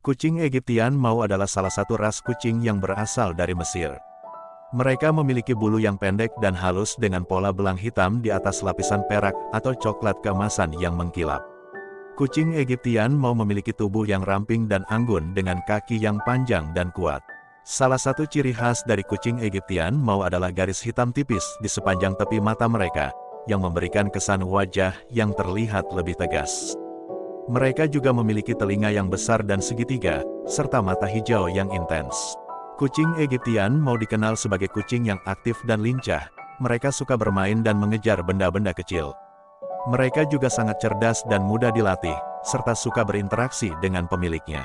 Kucing Egyptian Mau adalah salah satu ras kucing yang berasal dari Mesir. Mereka memiliki bulu yang pendek dan halus dengan pola belang hitam di atas lapisan perak atau coklat keemasan yang mengkilap. Kucing Egyptian Mau memiliki tubuh yang ramping dan anggun dengan kaki yang panjang dan kuat. Salah satu ciri khas dari kucing Egyptian Mau adalah garis hitam tipis di sepanjang tepi mata mereka, yang memberikan kesan wajah yang terlihat lebih tegas. Mereka juga memiliki telinga yang besar dan segitiga, serta mata hijau yang intens. Kucing Egyptian mau dikenal sebagai kucing yang aktif dan lincah, mereka suka bermain dan mengejar benda-benda kecil. Mereka juga sangat cerdas dan mudah dilatih, serta suka berinteraksi dengan pemiliknya.